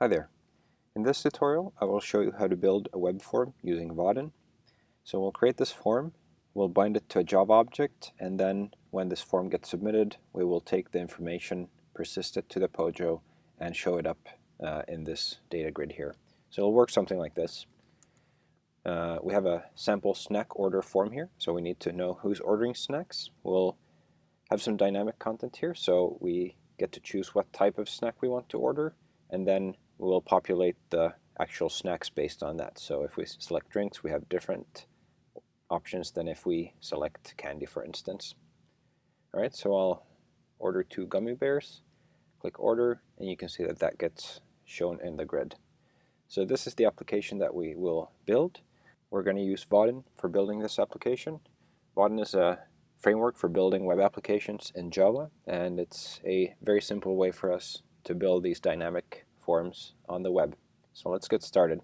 Hi there. In this tutorial I will show you how to build a web form using Vaadin. So we'll create this form, we'll bind it to a Java object, and then when this form gets submitted we will take the information, persist it to the Pojo, and show it up uh, in this data grid here. So it'll work something like this. Uh, we have a sample snack order form here, so we need to know who's ordering snacks. We'll have some dynamic content here, so we get to choose what type of snack we want to order, and then we'll populate the actual snacks based on that. So if we select drinks, we have different options than if we select candy, for instance. All right, so I'll order two gummy bears, click order, and you can see that that gets shown in the grid. So this is the application that we will build. We're going to use Vaadin for building this application. Vaadin is a framework for building web applications in Java, and it's a very simple way for us to build these dynamic forms on the web. So let's get started.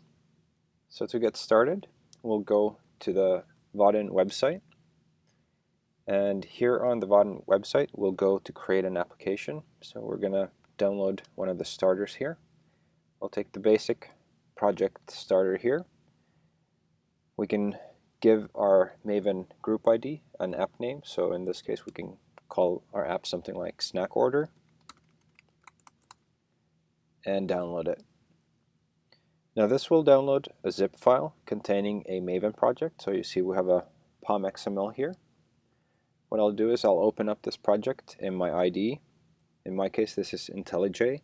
So to get started, we'll go to the Vaadin website. And here on the Vaadin website, we'll go to create an application. So we're going to download one of the starters here. We'll take the basic project starter here. We can give our Maven group ID an app name. So in this case, we can call our app something like snack order and download it. Now this will download a zip file containing a Maven project. So you see we have a POM XML here. What I'll do is I'll open up this project in my IDE. In my case this is IntelliJ.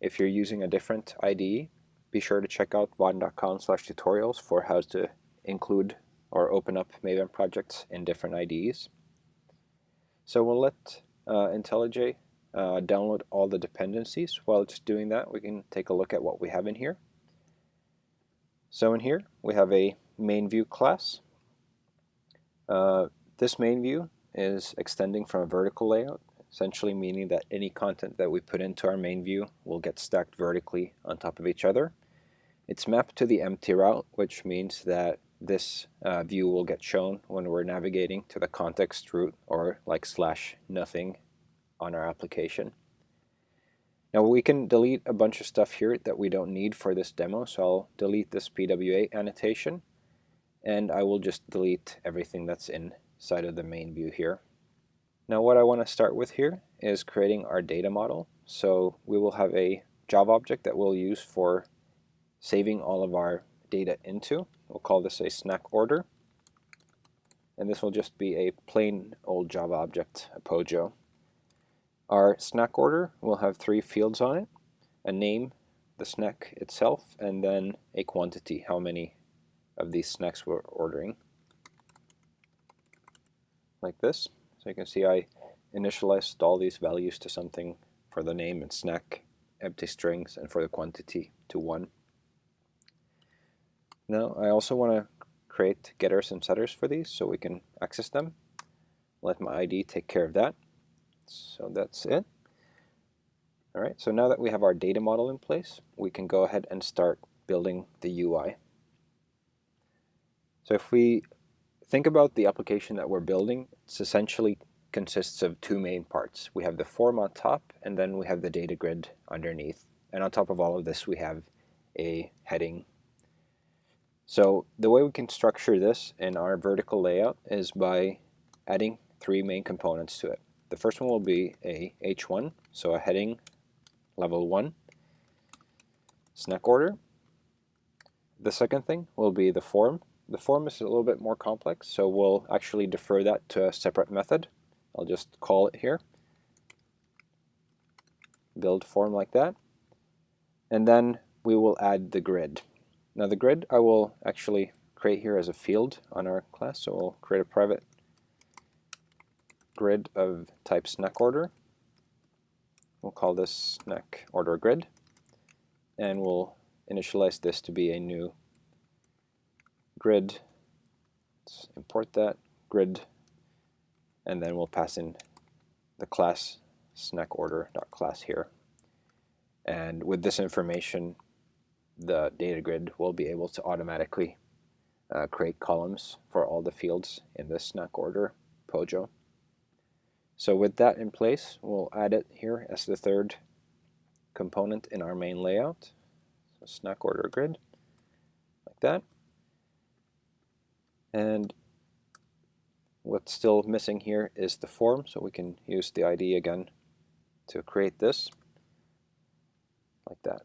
If you're using a different IDE, be sure to check out vaadin.com slash tutorials for how to include or open up Maven projects in different IDEs. So we'll let uh, IntelliJ uh, download all the dependencies. While it's doing that, we can take a look at what we have in here. So in here, we have a main view class. Uh, this main view is extending from a vertical layout, essentially meaning that any content that we put into our main view will get stacked vertically on top of each other. It's mapped to the empty route, which means that this uh, view will get shown when we're navigating to the context root or like slash nothing on our application. Now we can delete a bunch of stuff here that we don't need for this demo, so I'll delete this PWA annotation and I will just delete everything that's inside of the main view here. Now what I want to start with here is creating our data model. So we will have a Java object that we'll use for saving all of our data into. We'll call this a snack order. And this will just be a plain old Java object, a POJO. Our snack order will have three fields on it, a name, the snack itself, and then a quantity, how many of these snacks we're ordering. Like this. So you can see I initialized all these values to something for the name and snack, empty strings, and for the quantity to 1. Now I also want to create getters and setters for these so we can access them. Let my ID take care of that. So that's it. All right, so now that we have our data model in place, we can go ahead and start building the UI. So if we think about the application that we're building, it's essentially consists of two main parts. We have the form on top, and then we have the data grid underneath. And on top of all of this, we have a heading. So the way we can structure this in our vertical layout is by adding three main components to it. The first one will be a H1, so a heading level 1 snack order. The second thing will be the form. The form is a little bit more complex, so we'll actually defer that to a separate method. I'll just call it here. Build form like that. And then we will add the grid. Now the grid I will actually create here as a field on our class, so we'll create a private grid of type snack order. We'll call this snack order grid, and we'll initialize this to be a new grid. Let's import that grid, and then we'll pass in the class snack order class here. And with this information, the data grid will be able to automatically uh, create columns for all the fields in this snack order POJO. So with that in place, we'll add it here as the third component in our main layout. So snack order grid, like that. And what's still missing here is the form, so we can use the ID again to create this, like that.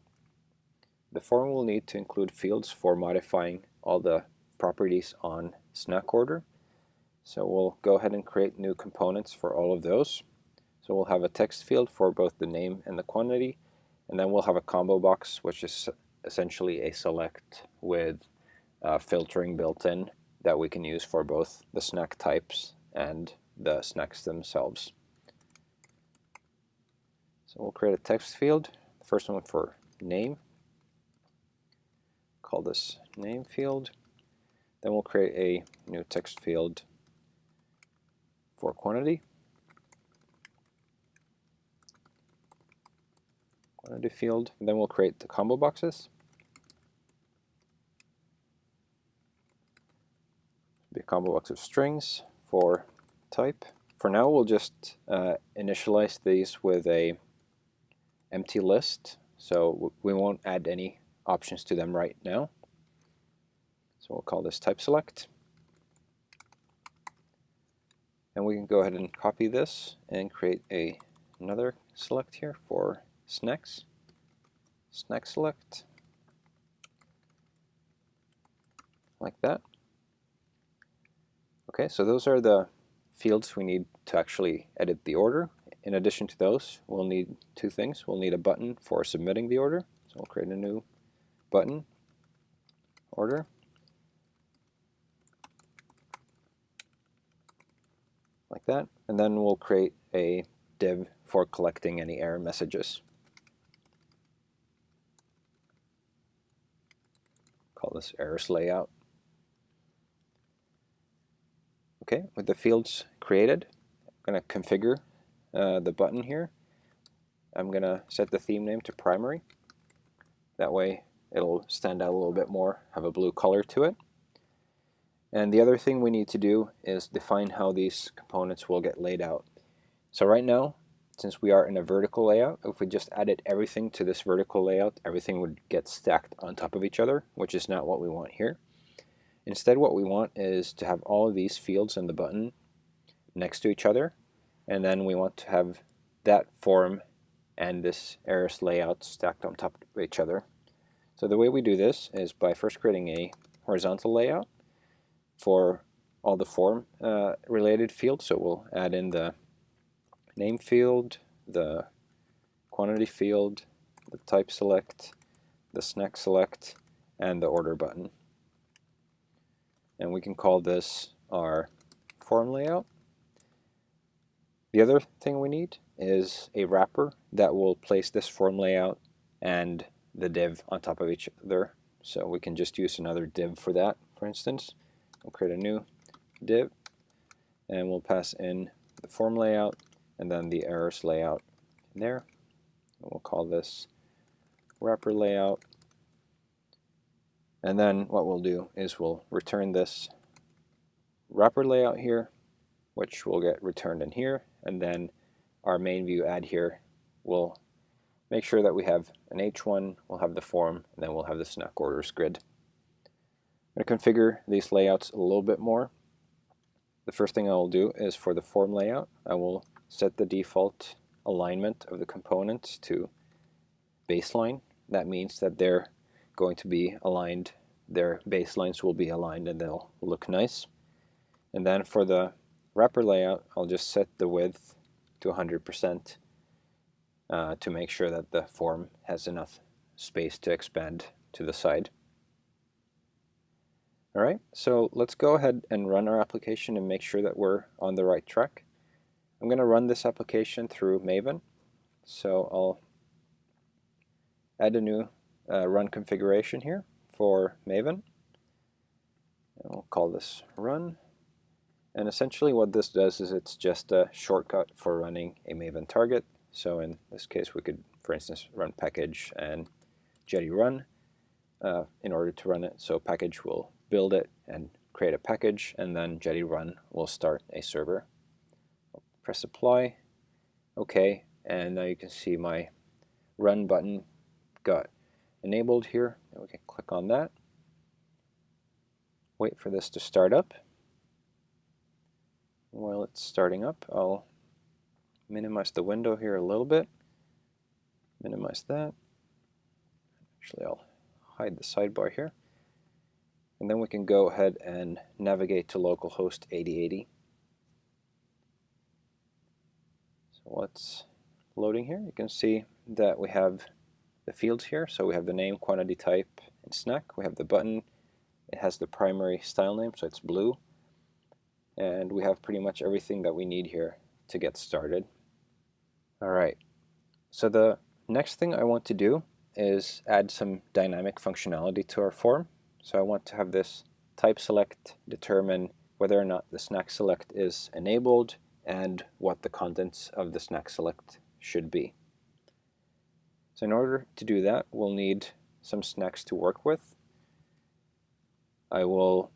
The form will need to include fields for modifying all the properties on snack order. So we'll go ahead and create new components for all of those. So we'll have a text field for both the name and the quantity, and then we'll have a combo box, which is essentially a select with uh, filtering built in that we can use for both the snack types and the snacks themselves. So we'll create a text field, first one for name, call this name field. Then we'll create a new text field for quantity. Quantity field. And then we'll create the combo boxes. A combo box of strings for type. For now, we'll just uh, initialize these with a empty list, so we won't add any options to them right now. So we'll call this type select. And we can go ahead and copy this and create a another select here for snacks. Snack select. Like that. Okay, so those are the fields we need to actually edit the order. In addition to those, we'll need two things. We'll need a button for submitting the order. So we'll create a new button, order. Like that. And then we'll create a div for collecting any error messages. Call this errors layout. Okay, with the fields created, I'm going to configure uh, the button here. I'm going to set the theme name to primary. That way it'll stand out a little bit more, have a blue color to it. And the other thing we need to do is define how these components will get laid out. So right now, since we are in a vertical layout, if we just added everything to this vertical layout, everything would get stacked on top of each other, which is not what we want here. Instead what we want is to have all of these fields and the button next to each other and then we want to have that form and this errors layout stacked on top of each other. So the way we do this is by first creating a horizontal layout for all the form uh, related fields. So we'll add in the name field, the quantity field, the type select, the snack select, and the order button and we can call this our form layout. The other thing we need is a wrapper that will place this form layout and the div on top of each other. So we can just use another div for that, for instance. We'll create a new div and we'll pass in the form layout and then the errors layout in there. And we'll call this wrapper layout and then what we'll do is we'll return this wrapper layout here, which will get returned in here, and then our main view add here will make sure that we have an H1, we'll have the form, and then we'll have the snack orders grid. Going to configure these layouts a little bit more. The first thing I will do is for the form layout, I will set the default alignment of the components to baseline. That means that they're going to be aligned, their baselines will be aligned and they'll look nice. And then for the wrapper layout, I'll just set the width to 100% uh, to make sure that the form has enough space to expand to the side. Alright, so let's go ahead and run our application and make sure that we're on the right track. I'm going to run this application through Maven. So I'll add a new uh, run configuration here for Maven. And we'll call this run. And essentially what this does is it's just a shortcut for running a Maven target. So in this case we could, for instance, run package and Jetty run uh, in order to run it. So package will build it and create a package, and then Jetty run will start a server. I'll press apply, OK, and now you can see my run button got enabled here, and we can click on that. Wait for this to start up. While it's starting up, I'll minimize the window here a little bit. Minimize that. Actually, I'll hide the sidebar here. And then we can go ahead and navigate to localhost 8080. So what's loading here? You can see that we have the fields here. So we have the name, quantity type, and snack. We have the button. It has the primary style name, so it's blue. And we have pretty much everything that we need here to get started. Alright, so the next thing I want to do is add some dynamic functionality to our form. So I want to have this type select determine whether or not the snack select is enabled and what the contents of the snack select should be. So in order to do that, we'll need some snacks to work with. I will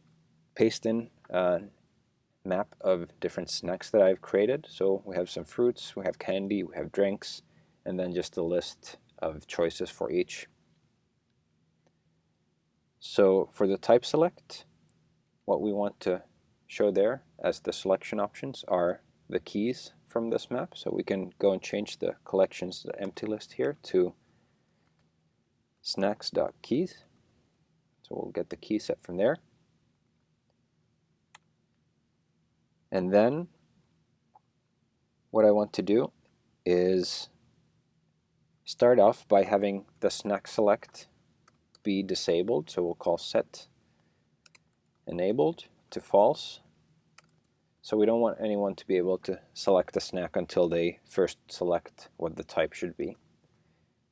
paste in a map of different snacks that I've created. So we have some fruits, we have candy, we have drinks, and then just a list of choices for each. So for the type select, what we want to show there as the selection options are the keys from this map. So we can go and change the collections, the empty list here to snacks.keys. So we'll get the key set from there. And then what I want to do is start off by having the snack select be disabled. So we'll call set enabled to false. So we don't want anyone to be able to select a snack until they first select what the type should be.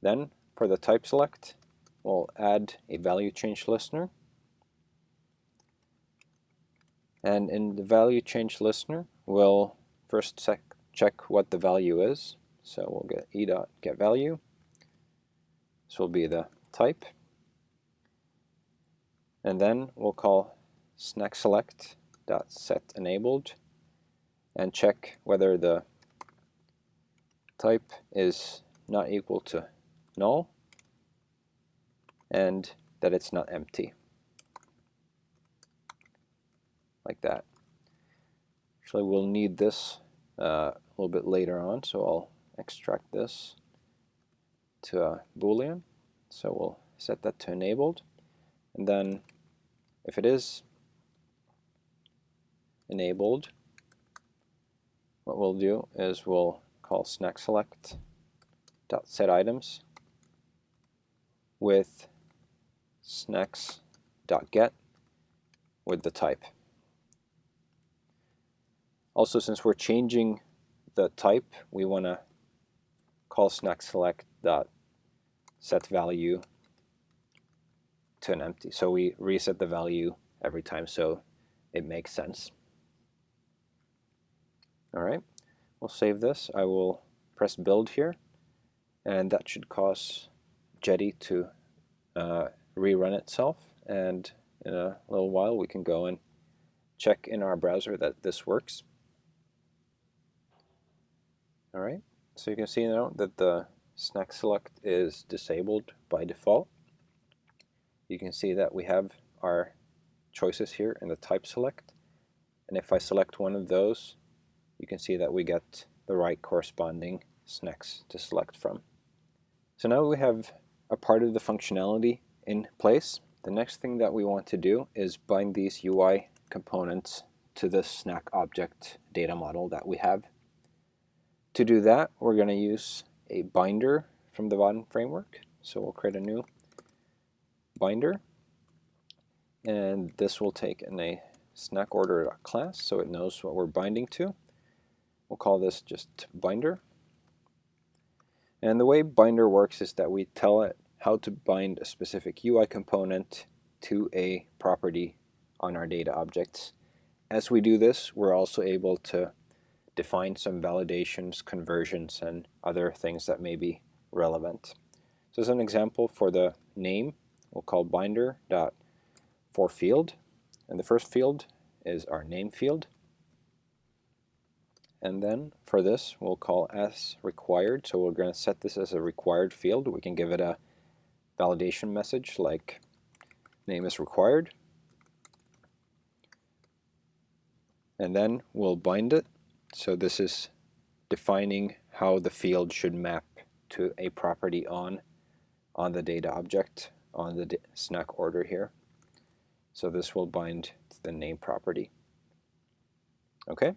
Then for the type select, we'll add a value change listener. And in the value change listener, we'll first check what the value is. So we'll get e dot get value. This will be the type. And then we'll call snack select dot set enabled and check whether the type is not equal to null and that it's not empty. Like that. Actually we'll need this uh, a little bit later on so I'll extract this to a boolean. So we'll set that to enabled. And then if it is enabled what we'll do is we'll call snack select dot set items with snacks dot get with the type. Also since we're changing the type we want to call snack select dot set value to an empty. So we reset the value every time so it makes sense. All right, we'll save this. I will press build here and that should cause Jetty to uh, rerun itself and in a little while we can go and check in our browser that this works. All right. So you can see now that the snack select is disabled by default. You can see that we have our choices here in the type select. And if I select one of those, you can see that we get the right corresponding snacks to select from. So now we have a part of the functionality in place. The next thing that we want to do is bind these UI components to the snack object data model that we have. To do that, we're going to use a binder from the Vaadin framework. So we'll create a new binder. And this will take in a snack order class so it knows what we're binding to. We'll call this just binder. And the way binder works is that we tell it how to bind a specific UI component to a property on our data objects. As we do this, we're also able to define some validations, conversions, and other things that may be relevant. So as an example for the name, we'll call binder dot for field, and the first field is our name field. And then for this, we'll call as required. So we're going to set this as a required field. We can give it a validation message like name is required. And then we'll bind it. So this is defining how the field should map to a property on on the data object on the snack order here. So this will bind to the name property. Okay.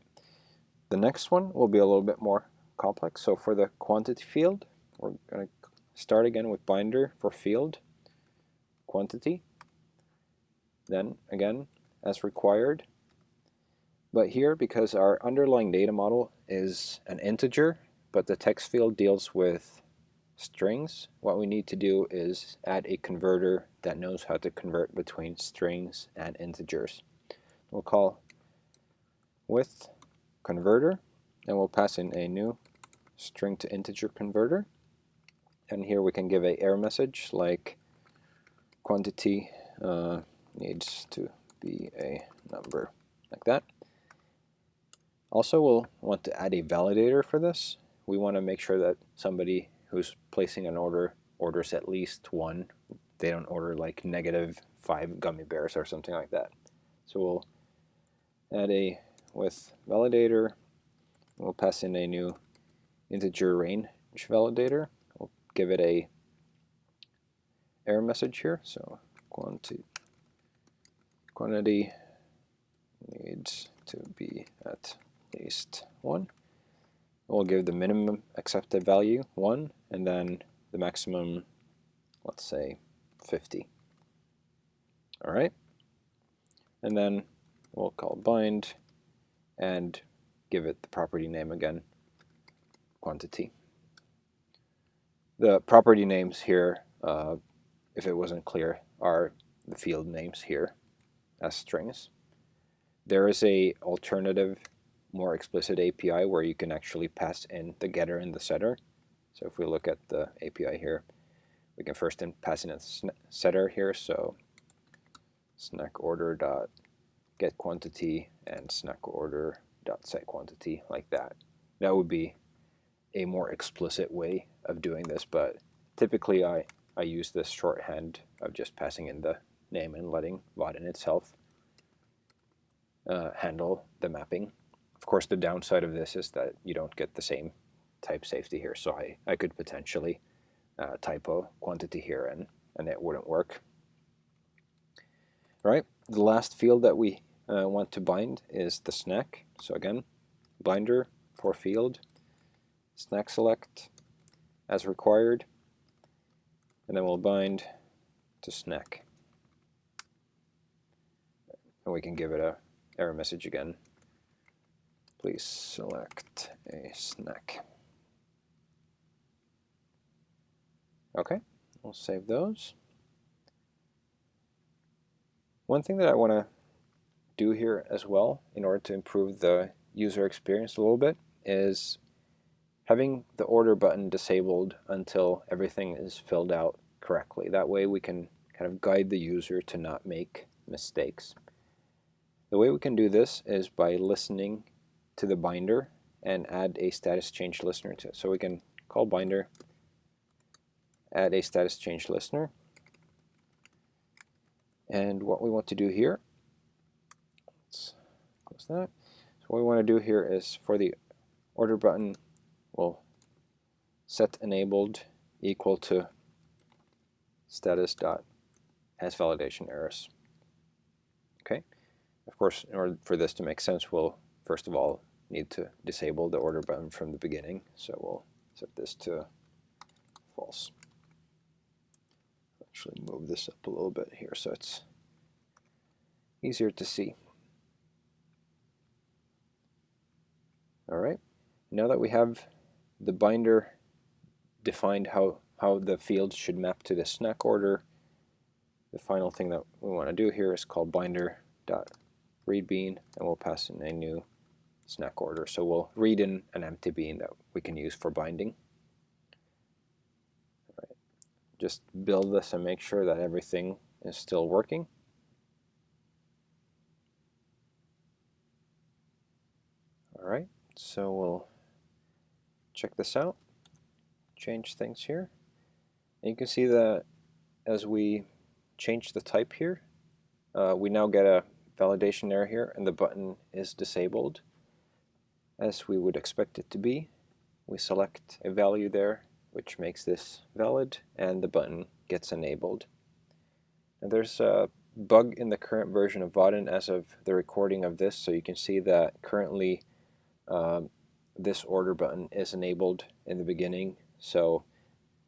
The next one will be a little bit more complex. So for the quantity field, we're going to start again with binder for field quantity. Then again, as required. But here, because our underlying data model is an integer, but the text field deals with strings, what we need to do is add a converter that knows how to convert between strings and integers. We'll call with converter and we'll pass in a new string to integer converter and here we can give a error message like quantity uh, needs to be a number like that. Also we'll want to add a validator for this. We want to make sure that somebody who's placing an order orders at least one. They don't order like negative five gummy bears or something like that. So we'll add a with validator. We'll pass in a new integer range validator. We'll give it a error message here. So quantity quantity needs to be at least one. We'll give the minimum accepted value 1 and then the maximum, let's say, 50. All right. And then we'll call bind and give it the property name again, quantity. The property names here, uh, if it wasn't clear, are the field names here as strings. There is a alternative more explicit API where you can actually pass in the getter and the setter. So if we look at the API here, we can first pass in a setter here. So snack order dot get quantity and snack order dot set quantity like that. That would be a more explicit way of doing this, but typically I, I use this shorthand of just passing in the name and letting Vaadin itself uh, handle the mapping. Of course, the downside of this is that you don't get the same type safety here. So I, I could potentially uh, typo quantity here and, and it wouldn't work. All right, the last field that we uh, want to bind is the snack. So again, binder for field, snack select as required, and then we'll bind to snack. And we can give it a error message again please select a snack. Okay, we'll save those. One thing that I want to do here as well in order to improve the user experience a little bit is having the order button disabled until everything is filled out correctly. That way we can kind of guide the user to not make mistakes. The way we can do this is by listening to the binder and add a status change listener to it. So we can call binder, add a status change listener. And what we want to do here, let's close that. So what we want to do here is for the order button, we'll set enabled equal to status dot has validation errors. Okay. Of course, in order for this to make sense, we'll first of all need to disable the order button from the beginning. So we'll set this to false. Actually move this up a little bit here so it's easier to see. All right, now that we have the binder defined how, how the fields should map to the snack order, the final thing that we want to do here is call binder.readbean and we'll pass in a new snack order. So we'll read in an empty bean that we can use for binding. Right. Just build this and make sure that everything is still working. All right, so we'll check this out, change things here. And you can see that as we change the type here, uh, we now get a validation error here and the button is disabled as we would expect it to be. We select a value there which makes this valid and the button gets enabled. Now there's a bug in the current version of Vaadin as of the recording of this so you can see that currently um, this order button is enabled in the beginning so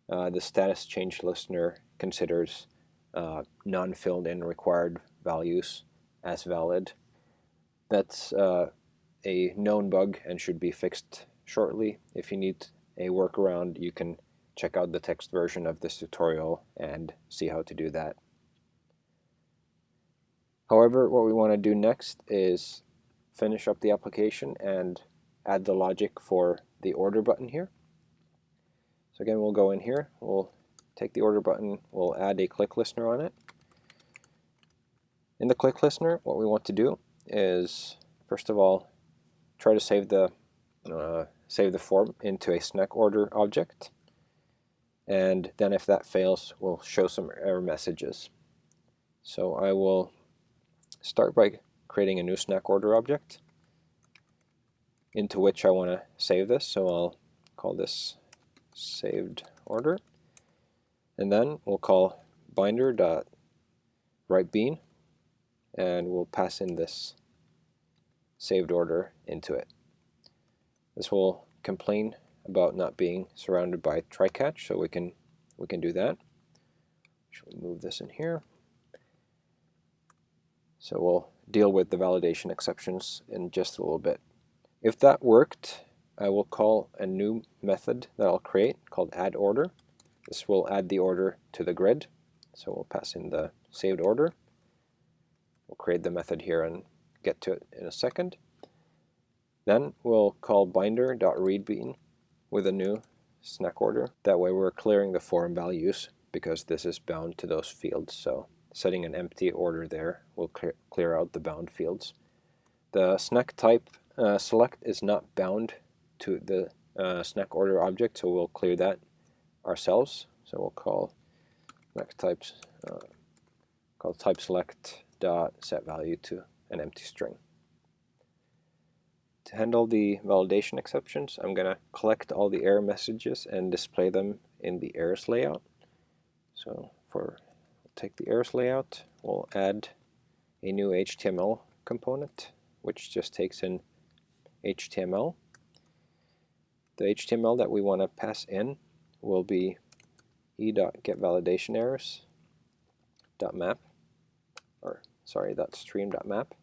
uh, the status change listener considers uh, non-filled in required values as valid. That's uh, a known bug and should be fixed shortly. If you need a workaround, you can check out the text version of this tutorial and see how to do that. However, what we want to do next is finish up the application and add the logic for the order button here. So again, we'll go in here, we'll take the order button, we'll add a click listener on it. In the click listener, what we want to do is, first of all, try to save the uh, save the form into a snack order object. And then if that fails, we'll show some error messages. So I will start by creating a new snack order object into which I want to save this. So I'll call this saved order. And then we'll call binder dot write bean and we'll pass in this saved order into it. This will complain about not being surrounded by try catch, so we can we can do that. Should we move this in here? So we'll deal with the validation exceptions in just a little bit. If that worked, I will call a new method that I'll create called add order. This will add the order to the grid. So we'll pass in the saved order. We'll create the method here and get to it in a second. Then we'll call binder.readbean with a new snack order. That way we're clearing the form values because this is bound to those fields. So setting an empty order there will clear, out the bound fields. The snack type uh, select is not bound to the uh, snack order object, so we'll clear that ourselves. So we'll call snack types uh, call type select dot set value to an empty string. To handle the validation exceptions, I'm going to collect all the error messages and display them in the errors layout. So for take the errors layout, we'll add a new HTML component, which just takes in HTML. The HTML that we want to pass in will be e.getValidationErrors.map or sorry, that's stream.map.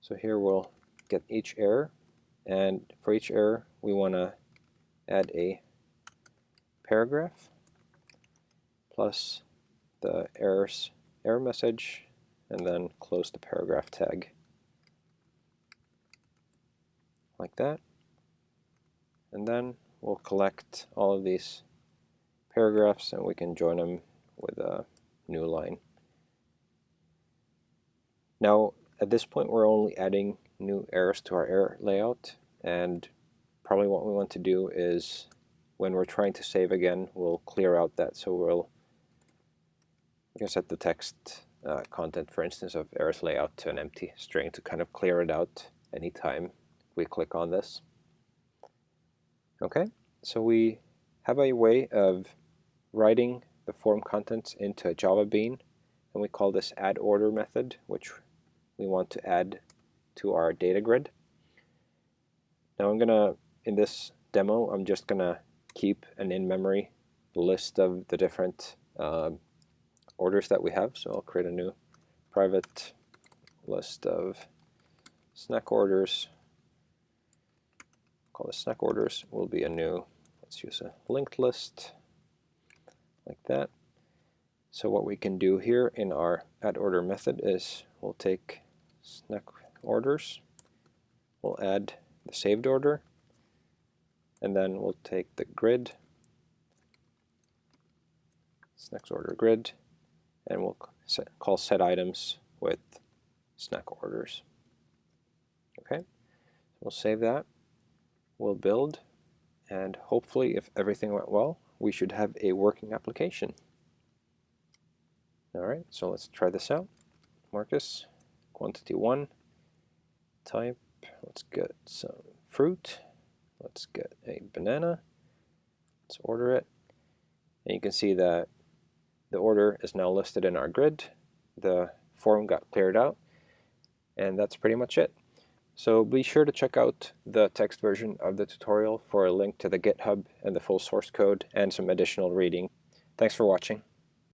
So here we'll get each error, and for each error we want to add a paragraph plus the errors error message and then close the paragraph tag. Like that. And then we'll collect all of these paragraphs and we can join them with a new line. Now, at this point, we're only adding new errors to our error layout, and probably what we want to do is when we're trying to save again, we'll clear out that. So we'll you can set the text uh, content, for instance, of errors layout to an empty string to kind of clear it out anytime we click on this. Okay, so we have a way of writing the form contents into a Java bean, and we call this add order method, which we want to add to our data grid. Now I'm gonna, in this demo, I'm just gonna keep an in-memory list of the different uh, orders that we have. So I'll create a new private list of snack orders. Call this snack orders. Will be a new, let's use a linked list like that. So what we can do here in our add order method is we'll take snack orders. We'll add the saved order, and then we'll take the grid, snack order grid, and we'll set, call set items with snack orders. Okay, we'll save that. We'll build, and hopefully, if everything went well, we should have a working application. Alright, so let's try this out. Marcus, quantity 1, type, let's get some fruit, let's get a banana, let's order it, and you can see that the order is now listed in our grid, the form got cleared out, and that's pretty much it. So be sure to check out the text version of the tutorial for a link to the GitHub and the full source code and some additional reading. Thanks for watching.